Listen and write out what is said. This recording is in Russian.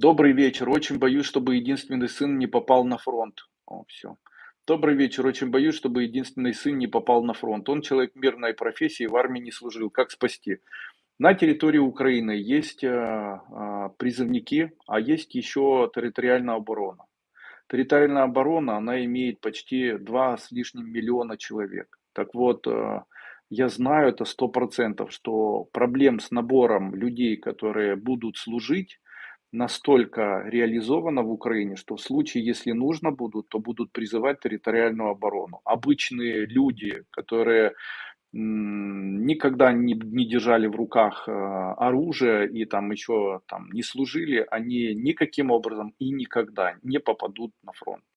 Добрый вечер. Очень боюсь, чтобы единственный сын не попал на фронт. О, всё. Добрый вечер. Очень боюсь, чтобы единственный сын не попал на фронт. Он человек мирной профессии, в армии не служил. Как спасти? На территории Украины есть, а, а, призывники, а есть еще территориальная оборона. Территориальная оборона, она имеет почти 2 с лишним миллиона человек. Так вот, а, я знаю это 100 %, что проблем с набором людей, которые будут служить, настолько реализовано в Украине, что в случае, если нужно будут, то будут призывать территориальную оборону. Обычные люди, которые, никогда не не держали в руках, а, оружие и там еще там не служили, они никаким образом и никогда не попадут на фронт.